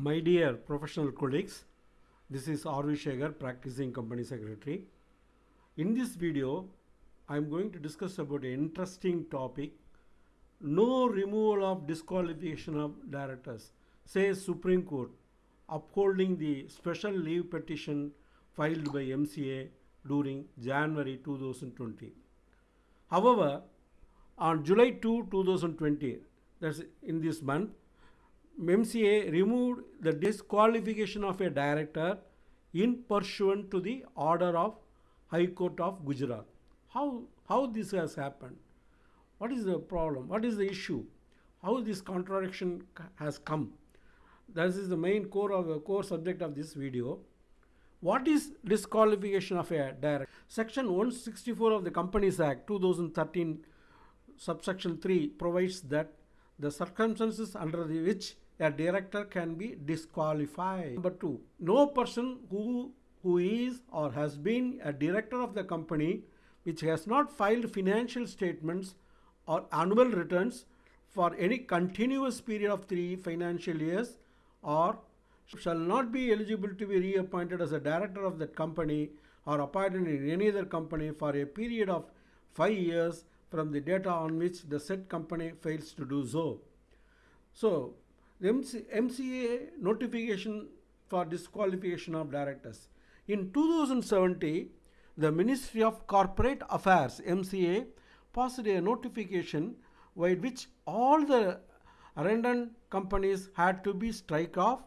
My dear professional colleagues, this is R.V. Shekhar, practicing company secretary. In this video, I am going to discuss about an interesting topic, no removal of disqualification of directors, says Supreme Court, upholding the special leave petition filed by MCA during January 2020. However, on July 2, 2020, that's in this month, MCA removed the disqualification of a director in pursuant to the order of High Court of Gujarat. How, how this has happened? What is the problem? What is the issue? How this contradiction has come? This is the main core of the core subject of this video. What is disqualification of a director? Section 164 of the Companies Act 2013 subsection 3 provides that the circumstances under which a director can be disqualified. Number 2. No person who who is or has been a director of the company which has not filed financial statements or annual returns for any continuous period of 3 financial years or shall not be eligible to be reappointed as a director of that company or appointed in any other company for a period of 5 years from the data on which the said company fails to do so. So, MC, MCA notification for disqualification of directors. In 2070, the Ministry of Corporate Affairs MCA passed a notification by which all the redundant companies had to be strike off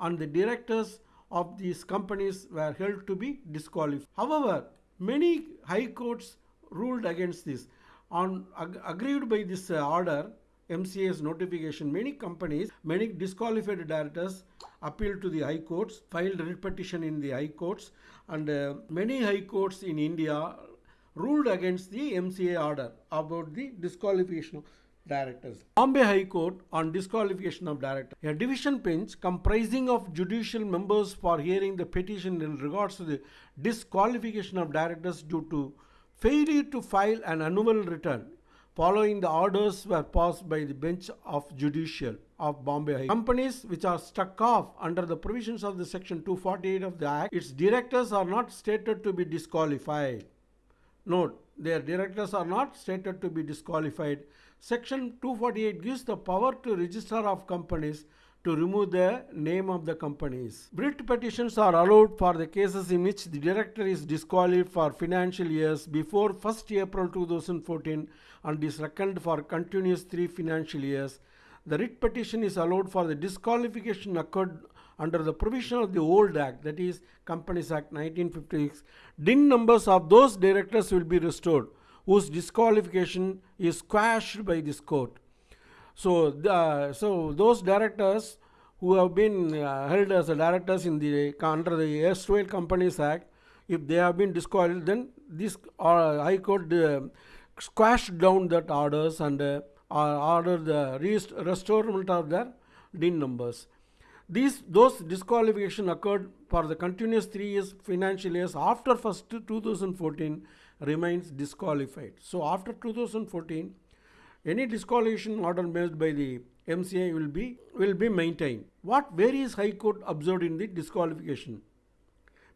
and the directors of these companies were held to be disqualified. However, many high courts ruled against this. On ag- agreed by this uh, order, MCA's notification, many companies, many disqualified directors appealed to the high courts, filed writ petition in the high courts, and uh, many high courts in India ruled against the MCA order about the disqualification of directors. Bombay High Court on disqualification of directors. A division bench comprising of judicial members for hearing the petition in regards to the disqualification of directors due to failure to file an annual return following the orders were passed by the bench of judicial of Bombay. Companies which are struck off under the provisions of the section 248 of the act, its directors are not stated to be disqualified. Note, their directors are not stated to be disqualified. Section 248 gives the power to register of companies to remove the name of the companies. Writ petitions are allowed for the cases in which the director is disqualified for financial years before 1st April 2014 and is reckoned for continuous three financial years. The writ petition is allowed for the disqualification occurred under the provision of the old act, that is Companies Act 1956. DIN numbers of those directors will be restored whose disqualification is quashed by this court. So, the, so those directors who have been uh, held as directors in the under the erstwhile Companies Act, if they have been disqualified, then this uh, High Court uh, squashed down that orders and uh, the rest- restorement of their DIN numbers. These those disqualification occurred for the continuous three years financial years after first 2014 remains disqualified. So after 2014, any disqualification order made by the MCA will be will be maintained. What various High Court observed in the disqualification?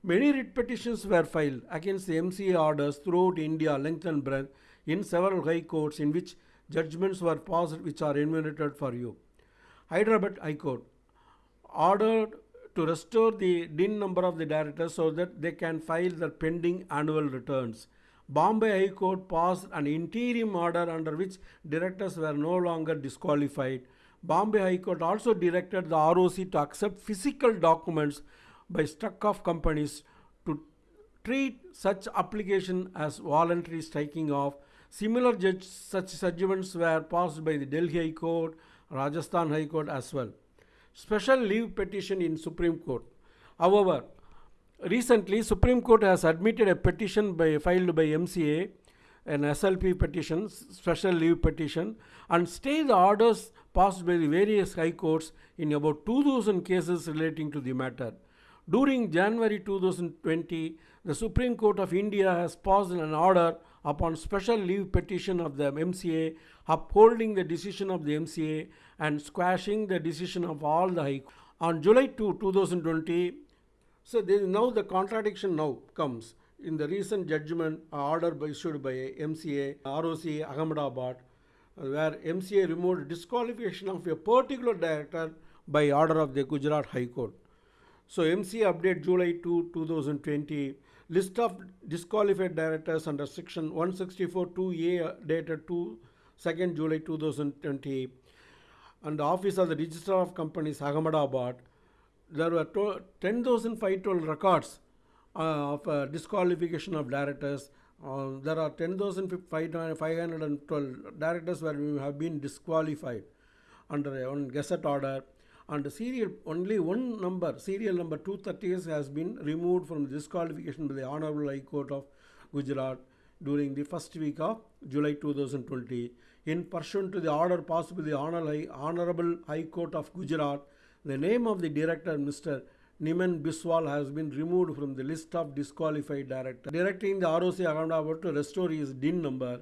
Many writ petitions were filed against the MCA orders throughout India, length and breadth, in several high courts in which judgments were passed which are enumerated for you. Hyderabad High Court ordered to restore the DIN number of the directors so that they can file their pending annual returns. Bombay High Court passed an interim order under which directors were no longer disqualified. Bombay High Court also directed the ROC to accept physical documents by struck off companies to treat such application as voluntary striking off. Similar judge, such judgments were passed by the Delhi High Court, Rajasthan High Court as well. Special leave petition in Supreme Court. However, recently Supreme Court has admitted a petition by, filed by MCA, an SLP petition, special leave petition, and stay the orders passed by the various high courts in about 2000 cases relating to the matter. During January 2020, the Supreme Court of India has passed an order upon special leave petition of the MCA upholding the decision of the MCA and squashing the decision of all the high courts. On July 2, 2020, so now the contradiction now comes in the recent judgment uh, order by, issued by MCA, ROC Ahmedabad, uh, where MCA removed disqualification of a particular director by order of the Gujarat High Court. So MCA update July 2, 2020, list of disqualified directors under section 164 2A uh, dated 2 2nd July 2020 and the office of the registrar of companies Ahmedabad there were to- 10,512 records uh, of uh, disqualification of directors. Uh, there are 10,512 directors where we have been disqualified under a one gazette order. And serial only one number, serial number 230 has been removed from disqualification by the Honorable High Court of Gujarat during the first week of July 2020. In pursuant to the order passed by the Honorable High Court of Gujarat, the name of the director, Mr. Niman Biswal, has been removed from the list of disqualified directors. Directing the ROC Ahmedabad to restore his DIN number.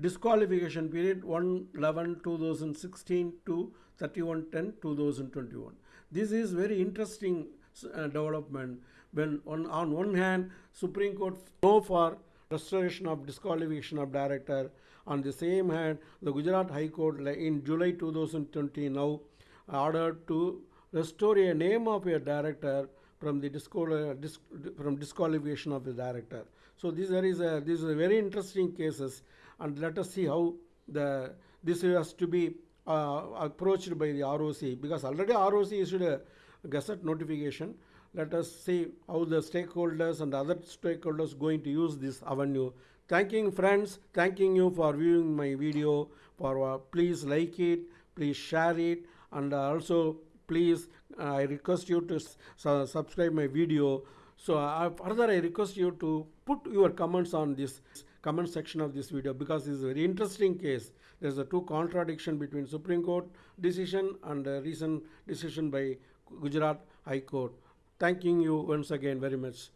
Disqualification period 1 11 2016 to 31 2021. This is very interesting uh, development when on, on one hand Supreme Court no for restoration of disqualification of director on the same hand the Gujarat High Court in July 2020 now ordered to restore a name of a director from the disqual- dis- from disqualification of the director. So this there is a this is a very interesting cases, and let us see how the this has to be uh, approached by the ROC because already ROC issued a gazette notification. Let us see how the stakeholders and other stakeholders going to use this avenue. Thanking friends, thanking you for viewing my video. For uh, please like it, please share it, and uh, also please uh, I request you to su- subscribe my video. So uh, further I request you to put your comments on this comment section of this video because this is a very interesting case. There's a two contradiction between Supreme Court decision and a recent decision by Gujarat High Court. Thanking you once again very much.